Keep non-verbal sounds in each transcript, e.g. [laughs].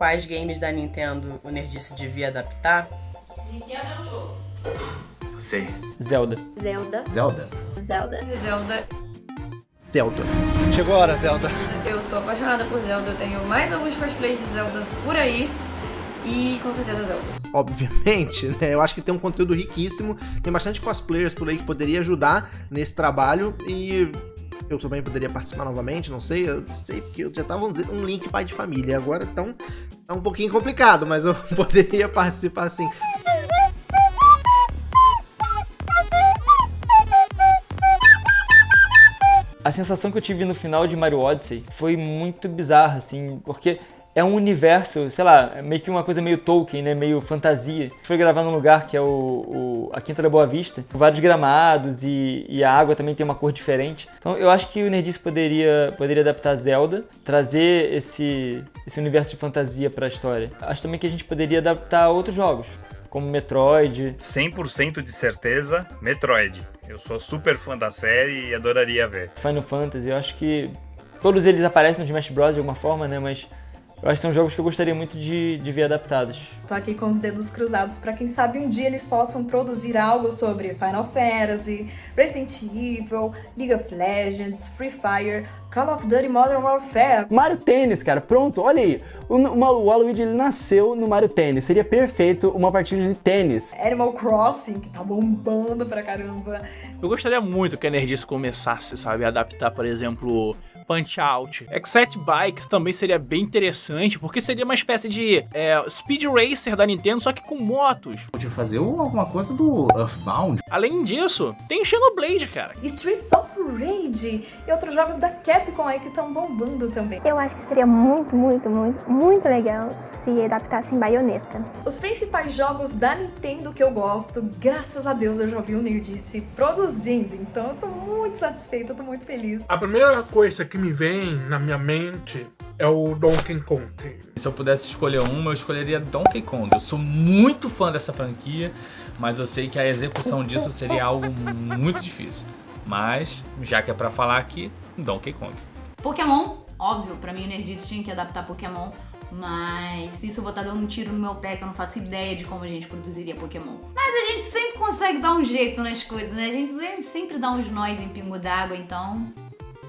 quais games da Nintendo o Nerdice devia adaptar? Nintendo é um jogo. Sei. Zelda. Zelda. Zelda. Zelda. Zelda. Zelda. Chegou a hora, Zelda. Eu sou apaixonada por Zelda, eu tenho mais alguns cosplays de Zelda por aí. E com certeza Zelda. Obviamente, né? Eu acho que tem um conteúdo riquíssimo. Tem bastante cosplayers por aí que poderia ajudar nesse trabalho. E eu também poderia participar novamente, não sei. Eu sei porque eu já tava um link pai de família. Agora então tá um pouquinho complicado, mas eu [laughs] poderia participar sim. A sensação que eu tive no final de Mario Odyssey foi muito bizarra, assim, porque é um universo, sei lá, é meio que uma coisa meio Tolkien, né, meio fantasia. Foi gravar num lugar que é o, o a Quinta da Boa Vista, com vários gramados e, e, a água também tem uma cor diferente. Então eu acho que o Nerdice poderia, poderia adaptar Zelda, trazer esse, esse universo de fantasia para a história. Acho também que a gente poderia adaptar outros jogos, como Metroid. 100% de certeza, Metroid. Eu sou super fã da série e adoraria ver. Final Fantasy, eu acho que todos eles aparecem no Smash Bros de alguma forma, né? Mas eu acho que são jogos que eu gostaria muito de, de ver adaptados. Tô aqui com os dedos cruzados para quem sabe um dia eles possam produzir algo sobre Final Fantasy, Resident Evil, League of Legends, Free Fire, Call of Duty Modern Warfare. Mario Tênis, cara, pronto, olha aí. O, o Waluigi ele nasceu no Mario Tênis, seria perfeito uma partida de tênis. Animal Crossing, que tá bombando pra caramba. Eu gostaria muito que a Energice começasse, sabe, a adaptar, por exemplo, Punch-Out. Excite Bikes também seria bem interessante, porque seria uma espécie de é, Speed Racer da Nintendo, só que com motos. Podia fazer alguma coisa do Earthbound. Além disso, tem Xenoblade, cara. Streets of Rage e outros jogos da Capcom aí que estão bombando também. Eu acho que seria muito, muito, muito, muito legal se adaptassem baioneta. Os principais jogos da Nintendo que eu gosto, graças a Deus eu já vi o Nerdice produzindo, então eu tô muito satisfeita, eu tô muito feliz. A primeira coisa que me vem na minha mente é o Donkey Kong. Se eu pudesse escolher uma, eu escolheria Donkey Kong. Eu sou muito fã dessa franquia, mas eu sei que a execução disso seria algo muito difícil. Mas, já que é pra falar aqui, Donkey Kong. Pokémon, óbvio, pra mim o Nerdice tinha que adaptar Pokémon, mas isso eu vou estar dando um tiro no meu pé que eu não faço ideia de como a gente produziria Pokémon. Mas a gente sempre consegue dar um jeito nas coisas, né? A gente sempre dá uns nós em pingo d'água, então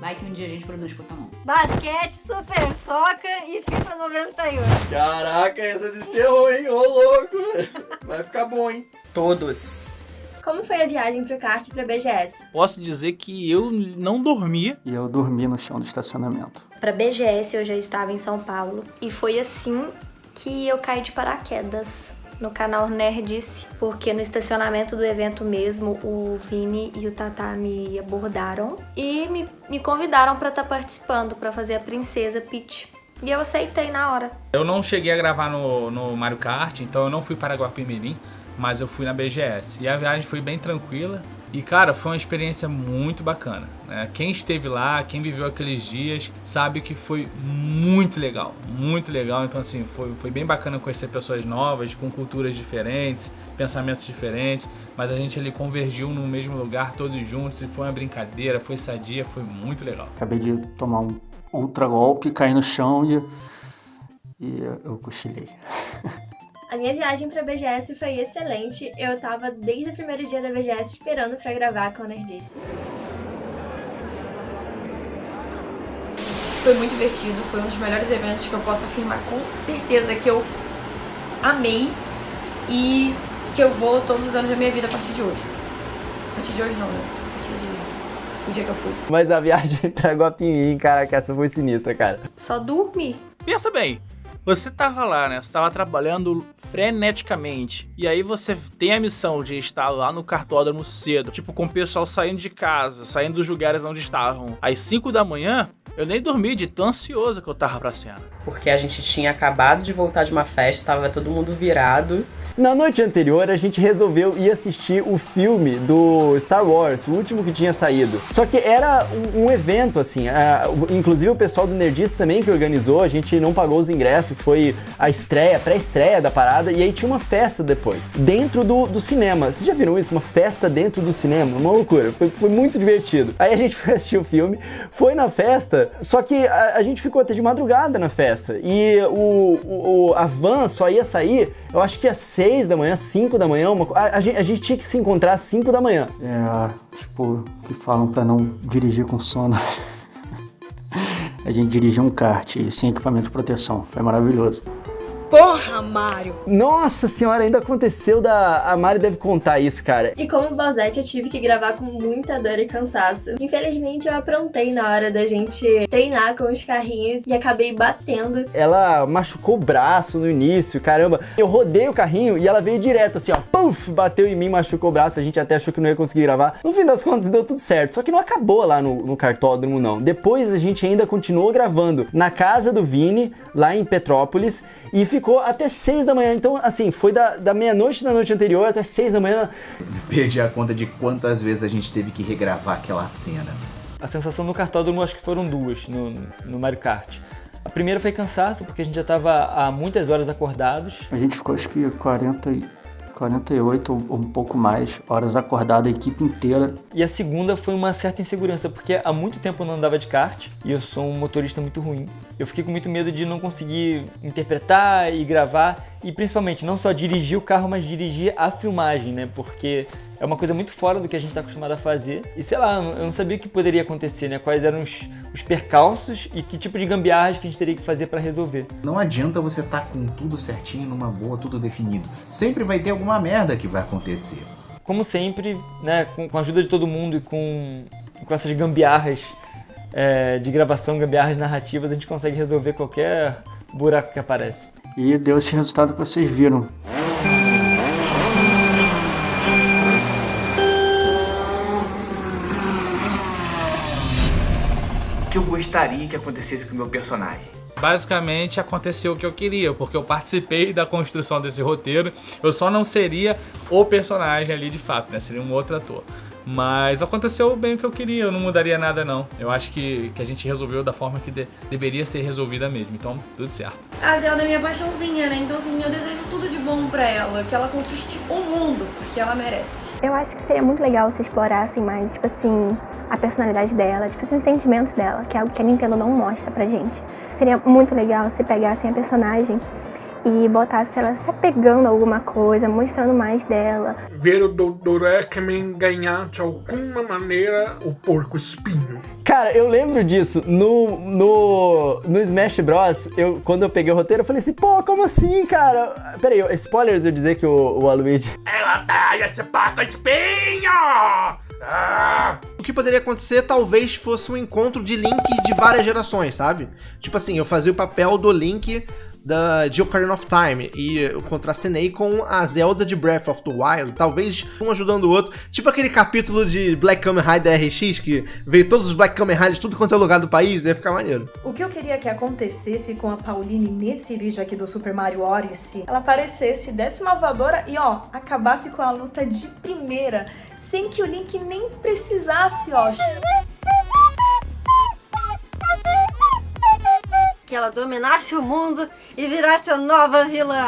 Vai que um dia a gente produz Pokémon. Basquete, Super Soccer e FIFA 98. Caraca, essa é de terror, hein? Ô, louco, Vai ficar bom, hein? Todos. Como foi a viagem pro kart e pra BGS? Posso dizer que eu não dormi. E eu dormi no chão do estacionamento. Pra BGS eu já estava em São Paulo e foi assim que eu caí de paraquedas no canal Nerdice, porque no estacionamento do evento mesmo, o Vini e o Tata me abordaram e me, me convidaram para estar tá participando, para fazer a Princesa Peach. E eu aceitei na hora. Eu não cheguei a gravar no, no Mario Kart, então eu não fui para Guapimirim, mas eu fui na BGS. E a viagem foi bem tranquila, e cara, foi uma experiência muito bacana. Né? Quem esteve lá, quem viveu aqueles dias, sabe que foi muito legal, muito legal. Então assim, foi, foi bem bacana conhecer pessoas novas, com culturas diferentes, pensamentos diferentes, mas a gente ali convergiu no mesmo lugar, todos juntos, e foi uma brincadeira, foi sadia, foi muito legal. Acabei de tomar um ultra golpe, cair no chão e, e eu cochilei. [laughs] A minha viagem pra BGS foi excelente. Eu tava desde o primeiro dia da BGS esperando pra gravar com a Nerdice. Foi muito divertido, foi um dos melhores eventos que eu posso afirmar com certeza que eu amei e que eu vou todos os anos da minha vida a partir de hoje. A partir de hoje não, né? A partir de o dia que eu fui. Mas a viagem [laughs] pra Guapimirim, cara, que essa foi sinistra, cara. Só dormir. Pensa bem, você tava lá, né? Você tava trabalhando freneticamente. E aí você tem a missão de estar lá no cartódromo cedo. Tipo, com o pessoal saindo de casa, saindo dos lugares onde estavam. Às 5 da manhã, eu nem dormi de tão ansioso que eu tava pra cena. Porque a gente tinha acabado de voltar de uma festa, tava todo mundo virado. Na noite anterior, a gente resolveu ir assistir o filme do Star Wars, o último que tinha saído. Só que era um, um evento, assim, inclusive o pessoal do Nerdice também que organizou, a gente não pagou os ingressos, foi a estreia, pré-estreia da parada, e aí tinha uma festa depois, dentro do, do cinema. Vocês já viram isso? Uma festa dentro do cinema? Uma loucura, foi, foi muito divertido. Aí a gente [laughs] foi assistir o filme, foi na festa, só que a, a gente ficou até de madrugada na festa, e o, o- a van só ia sair, eu acho que às 6 da manhã, 5 da manhã, uma a, a gente, a gente tinha que se encontrar às 5 da manhã. É, tipo, que falam pra não dirigir com sono. [laughs] A gente dirigiu um kart sem equipamento de proteção. Foi maravilhoso. Porra, Mário! Nossa senhora, ainda aconteceu da. A Mari deve contar isso, cara. E como Bozete, eu tive que gravar com muita dor e cansaço. Infelizmente, eu aprontei na hora da gente treinar com os carrinhos e acabei batendo. Ela machucou o braço no início, caramba. Eu rodei o carrinho e ela veio direto, assim, ó, puf, bateu em mim, machucou o braço. A gente até achou que não ia conseguir gravar. No fim das contas, deu tudo certo. Só que não acabou lá no, no cartódromo, não. Depois a gente ainda continuou gravando na casa do Vini, lá em Petrópolis. E ficou até 6 da manhã. Então, assim, foi da, da meia-noite da noite anterior até 6 da manhã. [laughs] Perdi a conta de quantas vezes a gente teve que regravar aquela cena. A sensação no cartódromo acho que foram duas no, no Mario Kart. A primeira foi cansaço, porque a gente já estava há muitas horas acordados. A gente ficou acho que 40, e- 48 ou um pouco mais horas acordada, a equipe inteira. E a segunda foi uma certa insegurança, porque há muito tempo eu não andava de kart e eu sou um motorista muito ruim. Eu fiquei com muito medo de não conseguir interpretar e gravar e principalmente não só dirigir o carro, mas dirigir a filmagem, né? Porque é uma coisa muito fora do que a gente está acostumado a fazer. E sei lá, eu não sabia o que poderia acontecer, né? Quais eram os, os percalços e que tipo de gambiarras que a gente teria que fazer para resolver. Não adianta você estar com tudo certinho, numa boa, tudo definido. Sempre vai ter alguma merda que vai acontecer. Como sempre, né, com, com a ajuda de todo mundo e com, com essas gambiarras é, de gravação, gambiarras narrativas, a gente consegue resolver qualquer buraco que aparece. E deu esse resultado que vocês viram. Que eu gostaria que acontecesse com o meu personagem? Basicamente aconteceu o que eu queria, porque eu participei da construção desse roteiro. Eu só não seria o personagem ali de fato, né? Seria um outro ator. Mas aconteceu bem o que eu queria, eu não mudaria nada não. Eu acho que, que a gente resolveu da forma que de- deveria ser resolvida mesmo. Então, tudo certo. A Zelda é minha paixãozinha, né? Então, assim, eu desejo tudo de bom pra ela. Que ela conquiste o mundo, porque ela merece. Eu acho que seria muito legal se explorassem mais, tipo assim, a personalidade dela, tipo assim, os sentimentos dela, que é algo que a Nintendo não mostra pra gente. Seria muito legal se pegassem a personagem e botassem ela se apegando a alguma coisa, mostrando mais dela. Ver o Dr. Eggman ganhar de alguma maneira o porco espinho. Cara, eu lembro disso. No, no, no Smash Bros, eu, quando eu peguei o roteiro, eu falei assim, pô, como assim, cara? Peraí, eu- spoilers eu dizer que o, o Aluigi... Ela tá esse porco espinho! Ah! O que poderia acontecer talvez fosse um encontro de Link de várias gerações, sabe? Tipo assim, eu fazia o papel do Link da, de Ocarina of Time e eu contracenei com a Zelda de Breath of the Wild, talvez um ajudando o outro. Tipo aquele capítulo de Black Kamen Rider RX que veio todos os Black Kamen Riders tudo quanto é lugar do país, ia ficar maneiro. O que eu queria que acontecesse com a Pauline nesse vídeo aqui do Super Mario Odyssey, ela aparecesse, desse uma voadora e ó, acabasse com a luta de primeira, sem que o Link nem precisasse, Que ela dominasse o mundo e virasse a nova vilã.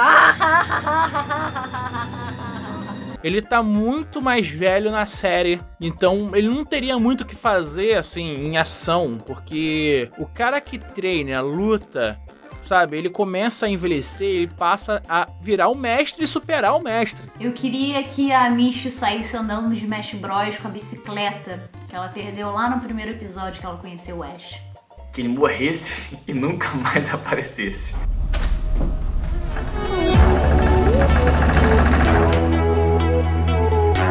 Ele tá muito mais velho na série, então ele não teria muito o que fazer assim em ação, porque o cara que treina, luta, sabe, ele começa a envelhecer, ele passa a virar o mestre e superar o mestre. Eu queria que a Michi saísse andando de Smash Bros com a bicicleta que ela perdeu lá no primeiro episódio que ela conheceu o Ash. Que ele morresse [laughs] e nunca mais aparecesse.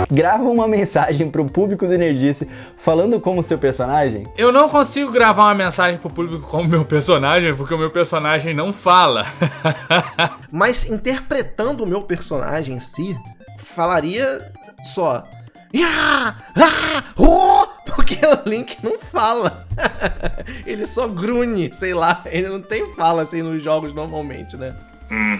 Grava uma mensagem pro público do Energice falando como seu personagem. Eu não consigo gravar uma mensagem pro público como meu personagem, porque o meu personagem não fala. [laughs] Mas interpretando o meu personagem em si, falaria só. "Ya! Ah! Oh!" Porque o Link não fala. [laughs] ele só grunhe, sei lá. Ele não tem fala assim nos jogos normalmente, né? Hum,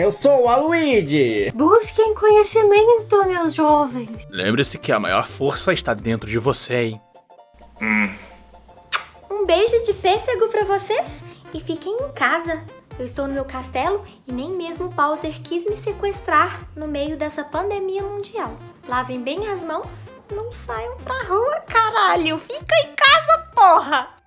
eu sou o Aluigi. Busquem conhecimento, meus jovens. Lembre-se que a maior força está dentro de você, hein? Um beijo de pêssego pra vocês e fiquem em casa. Eu estou no meu castelo e nem mesmo o Bowser quis me sequestrar no meio dessa pandemia mundial. Lavem bem as mãos, não saiam pra rua, caralho. Fica em casa, porra!